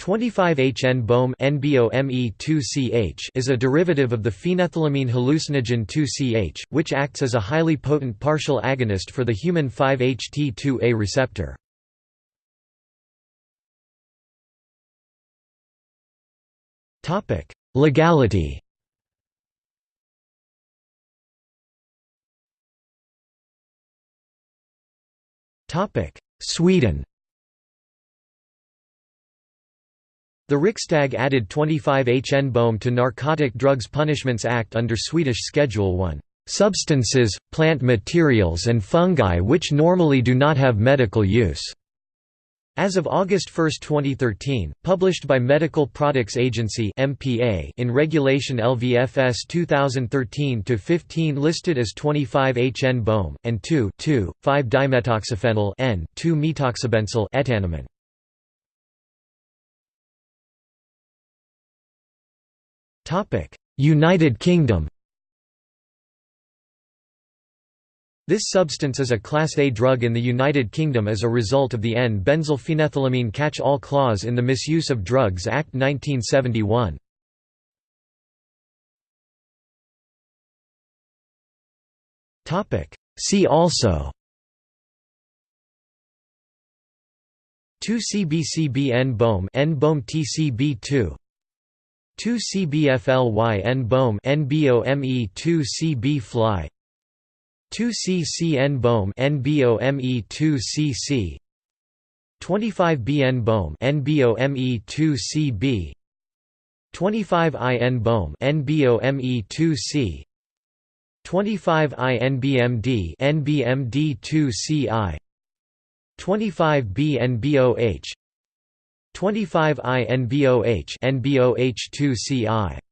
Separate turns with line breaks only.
25HN NBOME2CH is a derivative of the phenethylamine hallucinogen 2CH, which acts as a highly potent partial agonist for the human 5-HT2A receptor. Legality Sweden The Riksdag added 25 HN-BOM to Narcotic Drugs Punishments Act under Swedish Schedule 1, "...substances, plant materials and fungi which normally do not have medical use." As of August 1, 2013, published by Medical Products Agency (MPA) in Regulation LVFS 2013-15 listed as 25-HN-BOM and 2,2,5-dimetoxyphenyl N,2-methoxybenzyl etanimon. United Kingdom. This substance is a Class A drug in the United Kingdom as a result of the N-benzylphenethylamine catch-all clause in the Misuse of Drugs Act 1971. See also. 2-CBCB N-BOM N-BOM TCB2 2-CBFLY N-BOM NBOME 2-CB fly 2-CCN BOM NBOME 2-CC 25BN BOM NBOME 2-CB 25IN BOM NBOME 2-C 25INBMD NBMD 2-CI 25BNBOH 25INBOH NBOH 2-CI